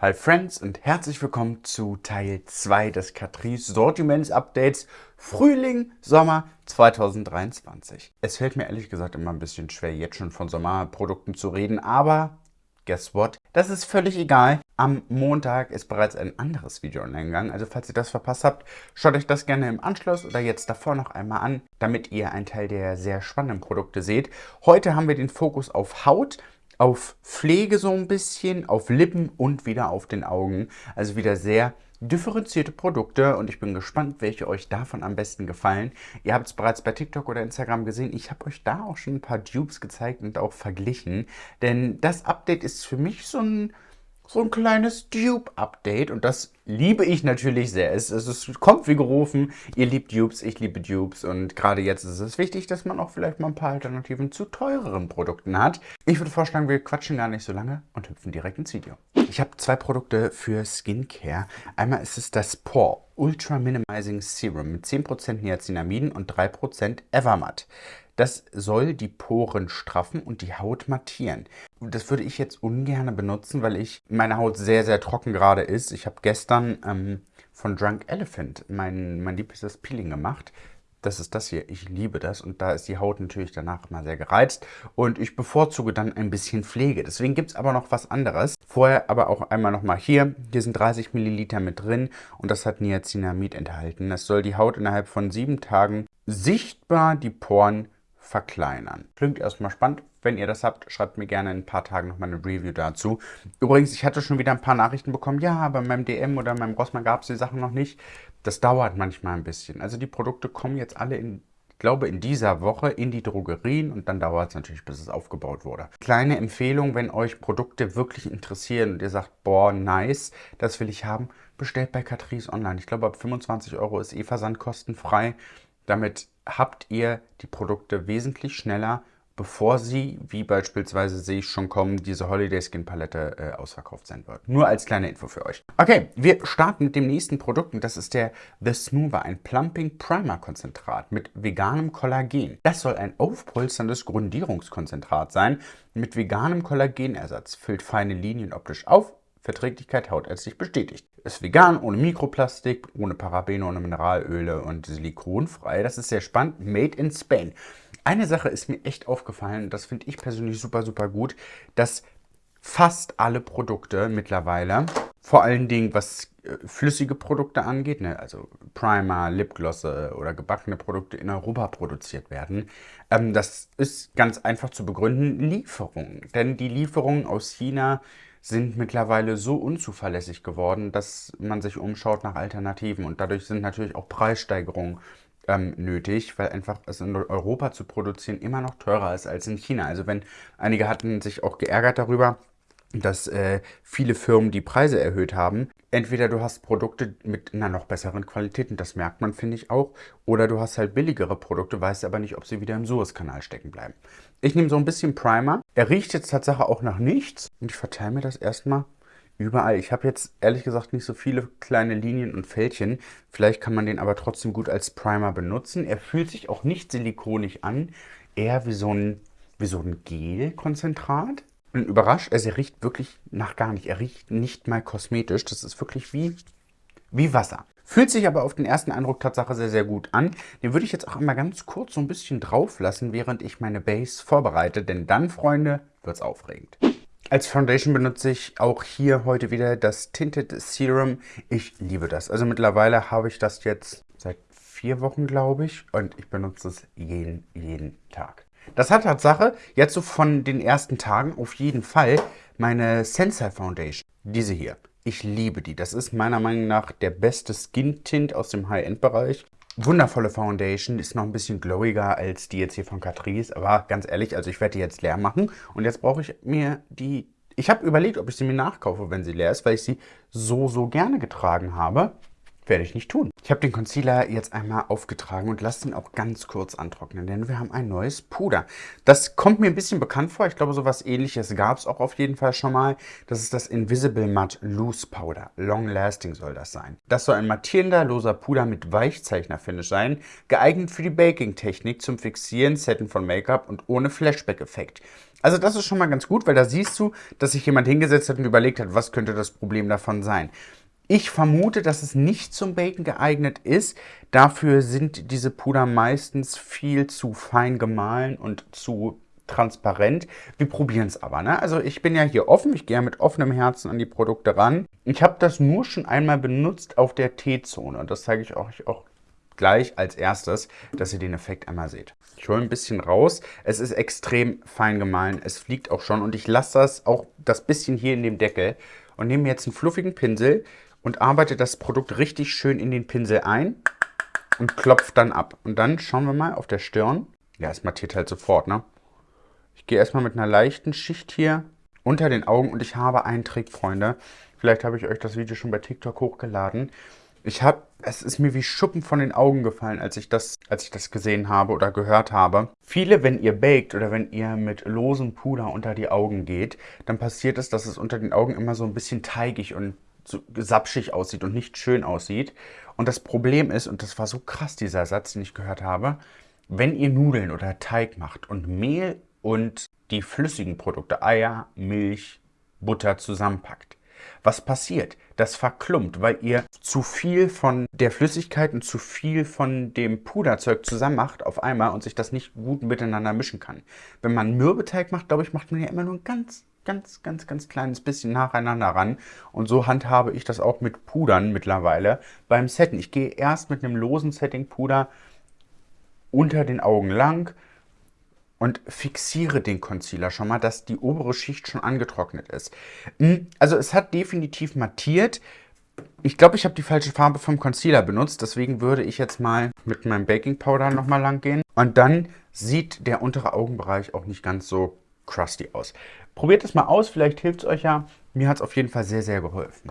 Hi Friends und herzlich willkommen zu Teil 2 des Catrice Sortiments Updates Frühling, Sommer 2023. Es fällt mir ehrlich gesagt immer ein bisschen schwer, jetzt schon von Sommerprodukten zu reden, aber guess what? Das ist völlig egal. Am Montag ist bereits ein anderes Video online gegangen, also falls ihr das verpasst habt, schaut euch das gerne im Anschluss oder jetzt davor noch einmal an, damit ihr einen Teil der sehr spannenden Produkte seht. Heute haben wir den Fokus auf Haut, auf Pflege so ein bisschen, auf Lippen und wieder auf den Augen. Also wieder sehr differenzierte Produkte und ich bin gespannt, welche euch davon am besten gefallen. Ihr habt es bereits bei TikTok oder Instagram gesehen. Ich habe euch da auch schon ein paar Dupes gezeigt und auch verglichen. Denn das Update ist für mich so ein so ein kleines Dupe-Update und das liebe ich natürlich sehr. Es, es, es kommt wie gerufen, ihr liebt Dupes, ich liebe Dupes und gerade jetzt ist es wichtig, dass man auch vielleicht mal ein paar Alternativen zu teureren Produkten hat. Ich würde vorschlagen, wir quatschen gar nicht so lange und hüpfen direkt ins Video. Ich habe zwei Produkte für Skincare. Einmal ist es das Pore Ultra Minimizing Serum mit 10% Niacinamiden und 3% Evermatt. Das soll die Poren straffen und die Haut mattieren. Das würde ich jetzt ungern benutzen, weil ich meine Haut sehr, sehr trocken gerade ist. Ich habe gestern ähm, von Drunk Elephant mein, mein liebstes Peeling gemacht. Das ist das hier. Ich liebe das und da ist die Haut natürlich danach mal sehr gereizt und ich bevorzuge dann ein bisschen Pflege. Deswegen gibt es aber noch was anderes. Vorher aber auch einmal nochmal hier. Hier sind 30 Milliliter mit drin und das hat Niacinamid enthalten. Das soll die Haut innerhalb von sieben Tagen sichtbar die Poren verkleinern. Klingt erstmal spannend. Wenn ihr das habt, schreibt mir gerne in ein paar Tagen nochmal eine Review dazu. Übrigens, ich hatte schon wieder ein paar Nachrichten bekommen. Ja, bei meinem DM oder meinem Rossmann gab es die Sachen noch nicht. Das dauert manchmal ein bisschen. Also die Produkte kommen jetzt alle in ich glaube, in dieser Woche in die Drogerien und dann dauert es natürlich, bis es aufgebaut wurde. Kleine Empfehlung, wenn euch Produkte wirklich interessieren und ihr sagt, boah, nice, das will ich haben, bestellt bei Catrice online. Ich glaube, ab 25 Euro ist eh Versand kostenfrei. Damit habt ihr die Produkte wesentlich schneller, bevor sie, wie beispielsweise sehe ich schon kommen, diese Holiday Skin Palette äh, ausverkauft sein wird. Nur als kleine Info für euch. Okay, wir starten mit dem nächsten Produkt und das ist der The Smoother, ein Plumping Primer Konzentrat mit veganem Kollagen. Das soll ein aufpolsterndes Grundierungskonzentrat sein mit veganem Kollagenersatz, füllt feine Linien optisch auf, Verträglichkeit hautärztlich bestätigt. Ist vegan, ohne Mikroplastik, ohne Parabene, ohne Mineralöle und silikonfrei. Das ist sehr spannend. Made in Spain. Eine Sache ist mir echt aufgefallen, das finde ich persönlich super, super gut, dass fast alle Produkte mittlerweile, vor allen Dingen was äh, flüssige Produkte angeht, ne, also Primer, Lipglosse oder gebackene Produkte in Europa produziert werden. Ähm, das ist ganz einfach zu begründen, Lieferungen. Denn die Lieferungen aus China sind mittlerweile so unzuverlässig geworden, dass man sich umschaut nach Alternativen. Und dadurch sind natürlich auch Preissteigerungen ähm, nötig, weil einfach es in Europa zu produzieren immer noch teurer ist als in China. Also wenn einige hatten sich auch geärgert darüber, dass äh, viele Firmen die Preise erhöht haben. Entweder du hast Produkte mit einer noch besseren Qualität, und das merkt man, finde ich auch, oder du hast halt billigere Produkte, weißt aber nicht, ob sie wieder im Suezkanal stecken bleiben. Ich nehme so ein bisschen Primer. Er riecht jetzt tatsächlich auch nach nichts und ich verteile mir das erstmal überall. Ich habe jetzt ehrlich gesagt nicht so viele kleine Linien und Fältchen. Vielleicht kann man den aber trotzdem gut als Primer benutzen. Er fühlt sich auch nicht silikonig an, eher wie so ein, wie so ein Gel-Konzentrat bin überrascht, also er riecht wirklich nach gar nicht. Er riecht nicht mal kosmetisch. Das ist wirklich wie, wie Wasser. Fühlt sich aber auf den ersten Eindruck Tatsache sehr, sehr gut an. Den würde ich jetzt auch einmal ganz kurz so ein bisschen drauf lassen, während ich meine Base vorbereite. Denn dann, Freunde, wird es aufregend. Als Foundation benutze ich auch hier heute wieder das Tinted Serum. Ich liebe das. Also mittlerweile habe ich das jetzt seit vier Wochen, glaube ich. Und ich benutze es jeden, jeden Tag. Das hat Tatsache jetzt so von den ersten Tagen auf jeden Fall meine Sensei Foundation. Diese hier. Ich liebe die. Das ist meiner Meinung nach der beste Skin Tint aus dem High-End-Bereich. Wundervolle Foundation, ist noch ein bisschen glowiger als die jetzt hier von Catrice, aber ganz ehrlich, also ich werde die jetzt leer machen und jetzt brauche ich mir die... Ich habe überlegt, ob ich sie mir nachkaufe, wenn sie leer ist, weil ich sie so, so gerne getragen habe. Werde ich nicht tun. Ich habe den Concealer jetzt einmal aufgetragen und lasse ihn auch ganz kurz antrocknen, denn wir haben ein neues Puder. Das kommt mir ein bisschen bekannt vor. Ich glaube, sowas ähnliches gab es auch auf jeden Fall schon mal. Das ist das Invisible Matte Loose Powder. Long Lasting soll das sein. Das soll ein mattierender, loser Puder mit Weichzeichner-Finish sein, geeignet für die Baking-Technik zum Fixieren, Setten von Make-up und ohne Flashback-Effekt. Also das ist schon mal ganz gut, weil da siehst du, dass sich jemand hingesetzt hat und überlegt hat, was könnte das Problem davon sein. Ich vermute, dass es nicht zum Baken geeignet ist. Dafür sind diese Puder meistens viel zu fein gemahlen und zu transparent. Wir probieren es aber. Ne? Also ich bin ja hier offen, ich gehe mit offenem Herzen an die Produkte ran. Ich habe das nur schon einmal benutzt auf der T-Zone und das zeige ich euch auch gleich als erstes, dass ihr den Effekt einmal seht. Ich hole ein bisschen raus. Es ist extrem fein gemahlen. Es fliegt auch schon und ich lasse das auch das bisschen hier in dem Deckel und nehme jetzt einen fluffigen Pinsel, und arbeite das Produkt richtig schön in den Pinsel ein und klopfe dann ab. Und dann schauen wir mal auf der Stirn. Ja, es mattiert halt sofort, ne? Ich gehe erstmal mit einer leichten Schicht hier unter den Augen und ich habe einen Trick, Freunde. Vielleicht habe ich euch das Video schon bei TikTok hochgeladen. Ich habe, es ist mir wie Schuppen von den Augen gefallen, als ich das, als ich das gesehen habe oder gehört habe. Viele, wenn ihr baked oder wenn ihr mit losem Puder unter die Augen geht, dann passiert es, dass es unter den Augen immer so ein bisschen teigig und so sapschig aussieht und nicht schön aussieht. Und das Problem ist, und das war so krass, dieser Satz, den ich gehört habe, wenn ihr Nudeln oder Teig macht und Mehl und die flüssigen Produkte, Eier, Milch, Butter zusammenpackt, was passiert? Das verklumpt, weil ihr zu viel von der Flüssigkeit und zu viel von dem Puderzeug zusammen macht auf einmal und sich das nicht gut miteinander mischen kann. Wenn man Mürbeteig macht, glaube ich, macht man ja immer nur ein ganz ganz, ganz, ganz kleines bisschen nacheinander ran. Und so handhabe ich das auch mit Pudern mittlerweile beim Setten. Ich gehe erst mit einem losen Setting-Puder unter den Augen lang und fixiere den Concealer schon mal, dass die obere Schicht schon angetrocknet ist. Hm, also es hat definitiv mattiert. Ich glaube, ich habe die falsche Farbe vom Concealer benutzt, deswegen würde ich jetzt mal mit meinem Baking Powder nochmal lang gehen. Und dann sieht der untere Augenbereich auch nicht ganz so crusty aus. Probiert es mal aus, vielleicht hilft es euch ja. Mir hat es auf jeden Fall sehr, sehr geholfen.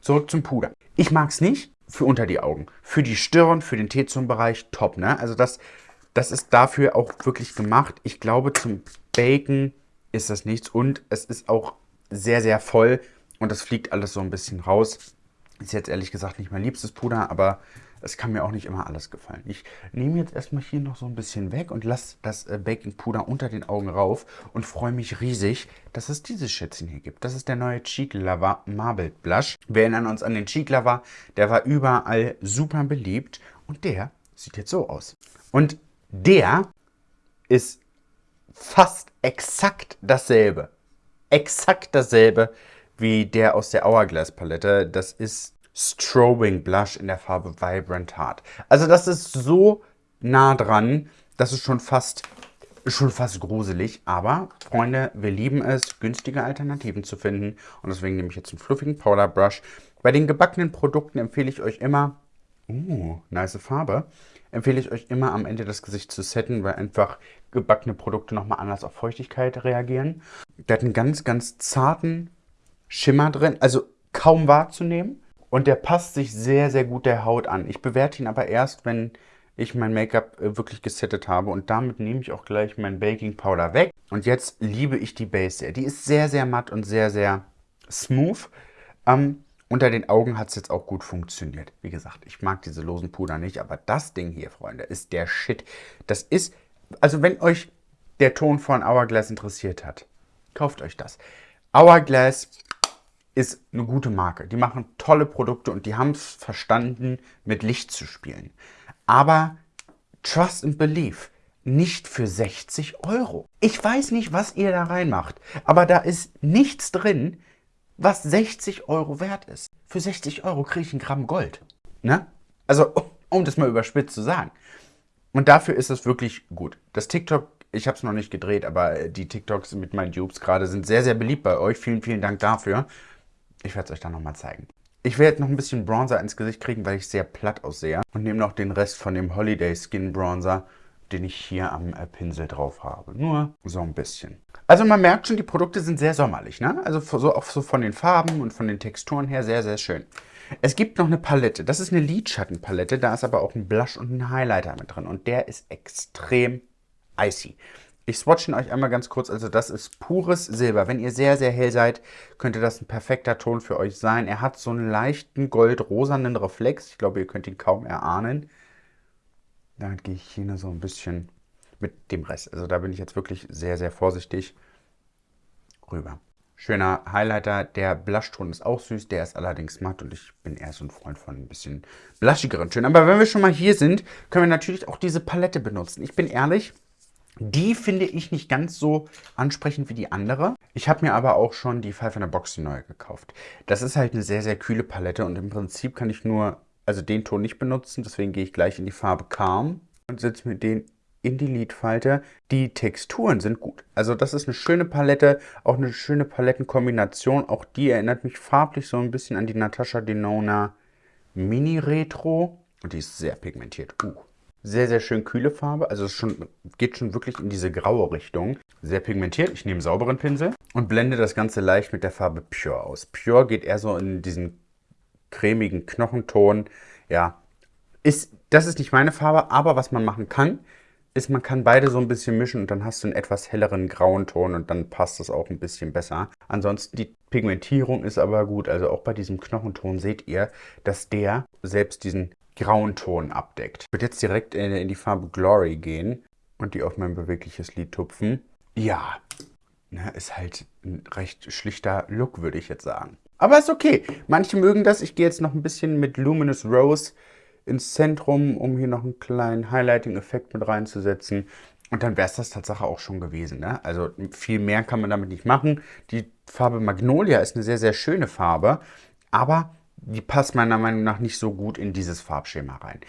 Zurück zum Puder. Ich mag es nicht für unter die Augen. Für die Stirn, für den T-Zone-Bereich top. Ne? Also das, das ist dafür auch wirklich gemacht. Ich glaube, zum Baken ist das nichts. Und es ist auch sehr, sehr voll. Und das fliegt alles so ein bisschen raus. Ist jetzt ehrlich gesagt nicht mein liebstes Puder, aber es kann mir auch nicht immer alles gefallen. Ich nehme jetzt erstmal hier noch so ein bisschen weg und lasse das äh, Baking Puder unter den Augen rauf und freue mich riesig, dass es dieses Schätzchen hier gibt. Das ist der neue Cheek Lover Marbled Blush. Wir erinnern uns an den Cheek Lover, der war überall super beliebt und der sieht jetzt so aus. Und der ist fast exakt dasselbe. Exakt dasselbe wie der aus der Hourglass Palette. Das ist Strobing Blush in der Farbe Vibrant Heart. Also das ist so nah dran, das ist schon fast, schon fast gruselig. Aber, Freunde, wir lieben es, günstige Alternativen zu finden. Und deswegen nehme ich jetzt einen fluffigen Powder Brush. Bei den gebackenen Produkten empfehle ich euch immer, uh, nice Farbe, empfehle ich euch immer am Ende das Gesicht zu setten, weil einfach gebackene Produkte nochmal anders auf Feuchtigkeit reagieren. Der hat einen ganz, ganz zarten Schimmer drin, also kaum wahrzunehmen. Und der passt sich sehr, sehr gut der Haut an. Ich bewerte ihn aber erst, wenn ich mein Make-up äh, wirklich gesettet habe. Und damit nehme ich auch gleich mein Baking Powder weg. Und jetzt liebe ich die Base sehr. Die ist sehr, sehr matt und sehr, sehr smooth. Ähm, unter den Augen hat es jetzt auch gut funktioniert. Wie gesagt, ich mag diese losen Puder nicht. Aber das Ding hier, Freunde, ist der Shit. Das ist, also wenn euch der Ton von Hourglass interessiert hat, kauft euch das. Hourglass ist eine gute Marke. Die machen tolle Produkte und die haben es verstanden, mit Licht zu spielen. Aber Trust and Believe nicht für 60 Euro. Ich weiß nicht, was ihr da reinmacht, aber da ist nichts drin, was 60 Euro wert ist. Für 60 Euro kriege ich ein Gramm Gold. Ne? Also, um das mal überspitzt zu sagen. Und dafür ist es wirklich gut. Das TikTok, ich habe es noch nicht gedreht, aber die TikToks mit meinen Dupes gerade sind sehr, sehr beliebt bei euch. Vielen, vielen Dank dafür. Ich werde es euch dann nochmal zeigen. Ich werde jetzt noch ein bisschen Bronzer ins Gesicht kriegen, weil ich sehr platt aussehe. Und nehme noch den Rest von dem Holiday Skin Bronzer, den ich hier am äh, Pinsel drauf habe. Nur so ein bisschen. Also man merkt schon, die Produkte sind sehr sommerlich. Ne? Also so, auch so von den Farben und von den Texturen her sehr, sehr schön. Es gibt noch eine Palette. Das ist eine Lidschattenpalette. Da ist aber auch ein Blush und ein Highlighter mit drin. Und der ist extrem icy. Ich swatche ihn euch einmal ganz kurz. Also das ist pures Silber. Wenn ihr sehr, sehr hell seid, könnte das ein perfekter Ton für euch sein. Er hat so einen leichten goldrosanen Reflex. Ich glaube, ihr könnt ihn kaum erahnen. Damit gehe ich hier so ein bisschen mit dem Rest. Also da bin ich jetzt wirklich sehr, sehr vorsichtig rüber. Schöner Highlighter. Der Blushton ist auch süß, der ist allerdings matt und ich bin eher so ein Freund von ein bisschen blushigeren Tönen. Aber wenn wir schon mal hier sind, können wir natürlich auch diese Palette benutzen. Ich bin ehrlich, die finde ich nicht ganz so ansprechend wie die andere. Ich habe mir aber auch schon die Five in der Box die neue gekauft. Das ist halt eine sehr, sehr kühle Palette und im Prinzip kann ich nur, also den Ton nicht benutzen. Deswegen gehe ich gleich in die Farbe Calm und setze mir den in die Lidfalte. Die Texturen sind gut. Also das ist eine schöne Palette, auch eine schöne Palettenkombination. Auch die erinnert mich farblich so ein bisschen an die Natasha Denona Mini Retro. Und die ist sehr pigmentiert. Uh. Sehr, sehr schön kühle Farbe. Also es schon, geht schon wirklich in diese graue Richtung. Sehr pigmentiert. Ich nehme einen sauberen Pinsel und blende das Ganze leicht mit der Farbe Pure aus. Pure geht eher so in diesen cremigen Knochenton. Ja, ist, das ist nicht meine Farbe, aber was man machen kann, ist, man kann beide so ein bisschen mischen und dann hast du einen etwas helleren grauen Ton und dann passt das auch ein bisschen besser. Ansonsten die Pigmentierung ist aber gut, also auch bei diesem Knochenton seht ihr, dass der selbst diesen grauen Ton abdeckt. Ich würde jetzt direkt in die Farbe Glory gehen und die auf mein bewegliches Lid tupfen. Ja, ne, ist halt ein recht schlichter Look, würde ich jetzt sagen. Aber ist okay. Manche mögen das. Ich gehe jetzt noch ein bisschen mit Luminous Rose ins Zentrum, um hier noch einen kleinen Highlighting-Effekt mit reinzusetzen. Und dann wäre es das Tatsache auch schon gewesen. Ne? Also viel mehr kann man damit nicht machen. Die Farbe Magnolia ist eine sehr, sehr schöne Farbe, aber die passt meiner Meinung nach nicht so gut in dieses Farbschema rein.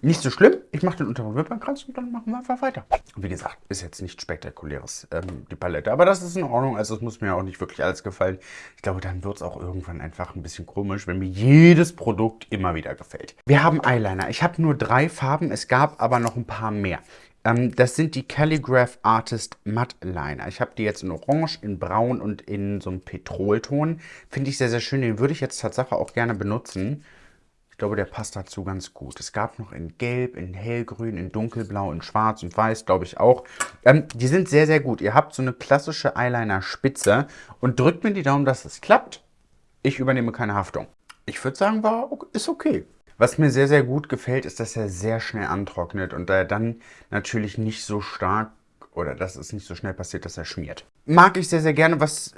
Nicht so schlimm, ich mache den unteren Wimpernkranz und dann machen wir einfach weiter. Wie gesagt, ist jetzt nichts Spektakuläres, ähm, die Palette. Aber das ist in Ordnung, also es muss mir auch nicht wirklich alles gefallen. Ich glaube, dann wird es auch irgendwann einfach ein bisschen komisch, wenn mir jedes Produkt immer wieder gefällt. Wir haben Eyeliner. Ich habe nur drei Farben, es gab aber noch ein paar mehr. Ähm, das sind die Calligraph Artist Matte Liner. Ich habe die jetzt in Orange, in Braun und in so einem Petrolton. Finde ich sehr, sehr schön. Den würde ich jetzt tatsächlich auch gerne benutzen. Ich glaube, der passt dazu ganz gut. Es gab noch in Gelb, in Hellgrün, in Dunkelblau, in Schwarz und Weiß, glaube ich auch. Ähm, die sind sehr, sehr gut. Ihr habt so eine klassische Eyeliner-Spitze und drückt mir die Daumen, dass es klappt. Ich übernehme keine Haftung. Ich würde sagen, war, ist okay. Was mir sehr, sehr gut gefällt, ist, dass er sehr schnell antrocknet und da er dann natürlich nicht so stark oder dass es nicht so schnell passiert, dass er schmiert. Mag ich sehr, sehr gerne. Was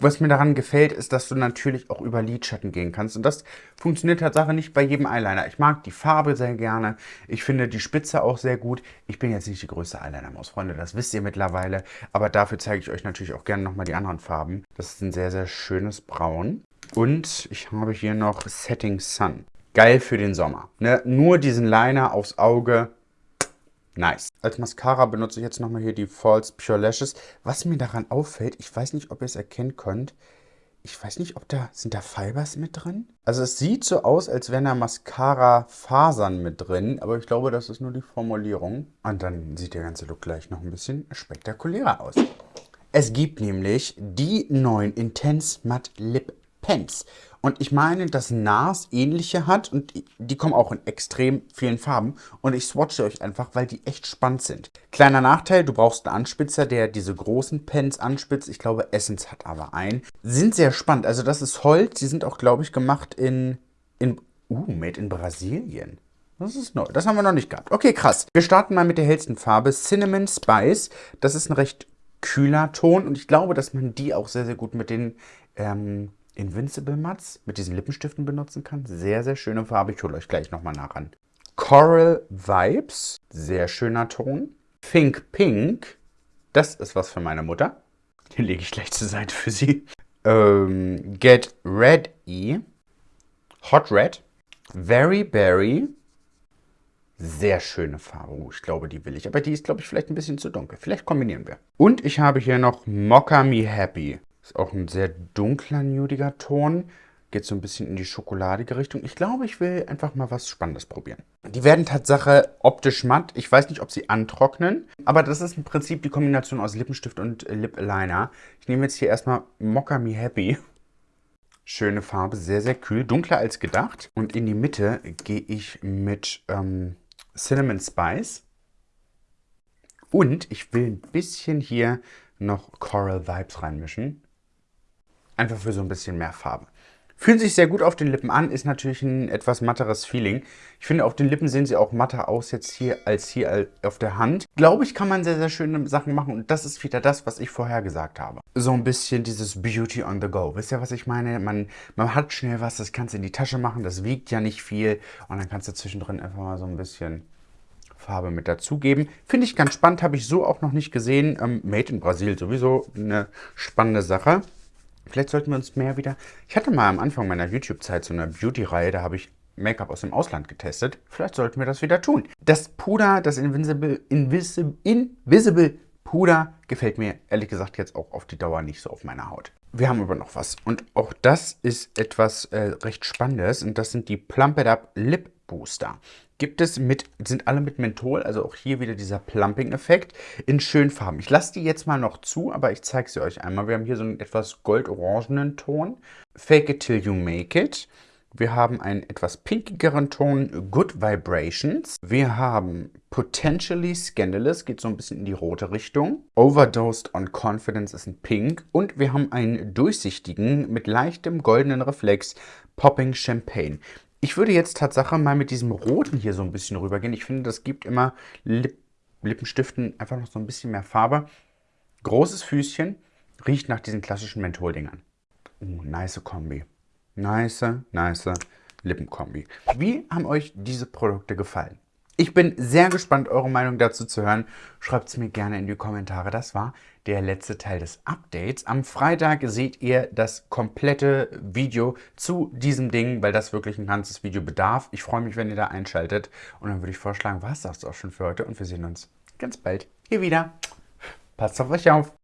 was mir daran gefällt, ist, dass du natürlich auch über Lidschatten gehen kannst. Und das funktioniert tatsächlich nicht bei jedem Eyeliner. Ich mag die Farbe sehr gerne. Ich finde die Spitze auch sehr gut. Ich bin jetzt nicht die größte Eyeliner-Maus, Freunde. Das wisst ihr mittlerweile. Aber dafür zeige ich euch natürlich auch gerne nochmal die anderen Farben. Das ist ein sehr, sehr schönes Braun. Und ich habe hier noch Setting Sun. Geil für den Sommer. Ne? Nur diesen Liner aufs Auge Nice. Als Mascara benutze ich jetzt nochmal hier die False Pure Lashes. Was mir daran auffällt, ich weiß nicht, ob ihr es erkennen könnt, ich weiß nicht, ob da, sind da Fibers mit drin? Also es sieht so aus, als wären da Mascara-Fasern mit drin, aber ich glaube, das ist nur die Formulierung. Und dann sieht der ganze Look gleich noch ein bisschen spektakulärer aus. Es gibt nämlich die neuen Intense Matte Lip Pens. Und ich meine, dass NARS ähnliche hat und die kommen auch in extrem vielen Farben. Und ich swatche euch einfach, weil die echt spannend sind. Kleiner Nachteil, du brauchst einen Anspitzer, der diese großen Pens anspitzt. Ich glaube, Essence hat aber einen. Sind sehr spannend. Also das ist Holz. Die sind auch, glaube ich, gemacht in... in uh, made in Brasilien. Das ist neu. Das haben wir noch nicht gehabt. Okay, krass. Wir starten mal mit der hellsten Farbe. Cinnamon Spice. Das ist ein recht kühler Ton. Und ich glaube, dass man die auch sehr, sehr gut mit den... Ähm, Invincible Mats mit diesen Lippenstiften benutzen kann. Sehr, sehr schöne Farbe. Ich hole euch gleich nochmal nach an. Coral Vibes. Sehr schöner Ton. Pink Pink. Das ist was für meine Mutter. Den lege ich gleich zur Seite für sie. Ähm, Get Ready. Hot Red. Very Berry. Sehr schöne Farbe. Oh, ich glaube, die will ich. Aber die ist, glaube ich, vielleicht ein bisschen zu dunkel. Vielleicht kombinieren wir. Und ich habe hier noch Mocha Me Happy. Ist auch ein sehr dunkler, nudiger Ton. Geht so ein bisschen in die schokoladige Richtung. Ich glaube, ich will einfach mal was Spannendes probieren. Die werden Tatsache optisch matt. Ich weiß nicht, ob sie antrocknen. Aber das ist im Prinzip die Kombination aus Lippenstift und Lip Liner. Ich nehme jetzt hier erstmal Mocha Me Happy. Schöne Farbe, sehr, sehr kühl, dunkler als gedacht. Und in die Mitte gehe ich mit ähm, Cinnamon Spice. Und ich will ein bisschen hier noch Coral Vibes reinmischen. Einfach für so ein bisschen mehr Farbe. Fühlen sich sehr gut auf den Lippen an, ist natürlich ein etwas matteres Feeling. Ich finde, auf den Lippen sehen sie auch matter aus jetzt hier als hier auf der Hand. Glaube ich, kann man sehr, sehr schöne Sachen machen und das ist wieder das, was ich vorher gesagt habe. So ein bisschen dieses Beauty on the go. Wisst ihr, was ich meine? Man, man hat schnell was, das kannst du in die Tasche machen, das wiegt ja nicht viel und dann kannst du zwischendrin einfach mal so ein bisschen Farbe mit dazugeben. Finde ich ganz spannend, habe ich so auch noch nicht gesehen. Ähm, Made in Brasil sowieso eine spannende Sache. Vielleicht sollten wir uns mehr wieder... Ich hatte mal am Anfang meiner YouTube-Zeit so eine Beauty-Reihe, da habe ich Make-up aus dem Ausland getestet. Vielleicht sollten wir das wieder tun. Das Puder, das Invisible, Invisible, Invisible Puder gefällt mir ehrlich gesagt jetzt auch auf die Dauer nicht so auf meiner Haut. Wir haben aber noch was und auch das ist etwas äh, recht Spannendes und das sind die Plump It Up Lip Booster. Gibt es mit, sind alle mit Menthol, also auch hier wieder dieser Plumping-Effekt in schönen Farben. Ich lasse die jetzt mal noch zu, aber ich zeige sie euch einmal. Wir haben hier so einen etwas gold-orangenen Ton. Fake it till you make it. Wir haben einen etwas pinkigeren Ton, Good Vibrations. Wir haben Potentially Scandalous, geht so ein bisschen in die rote Richtung. Overdosed on Confidence ist ein Pink. Und wir haben einen durchsichtigen, mit leichtem goldenen Reflex, Popping Champagne. Ich würde jetzt Tatsache mal mit diesem Roten hier so ein bisschen rübergehen. Ich finde, das gibt immer Lip Lippenstiften einfach noch so ein bisschen mehr Farbe. Großes Füßchen, riecht nach diesen klassischen Mentholdingern. Uh, nice Kombi. Nice, nice Lippenkombi. Wie haben euch diese Produkte gefallen? Ich bin sehr gespannt, eure Meinung dazu zu hören. Schreibt es mir gerne in die Kommentare. Das war der letzte Teil des Updates. Am Freitag seht ihr das komplette Video zu diesem Ding, weil das wirklich ein ganzes Video bedarf. Ich freue mich, wenn ihr da einschaltet. Und dann würde ich vorschlagen, war es das auch schon für heute. Und wir sehen uns ganz bald hier wieder. Passt auf euch auf.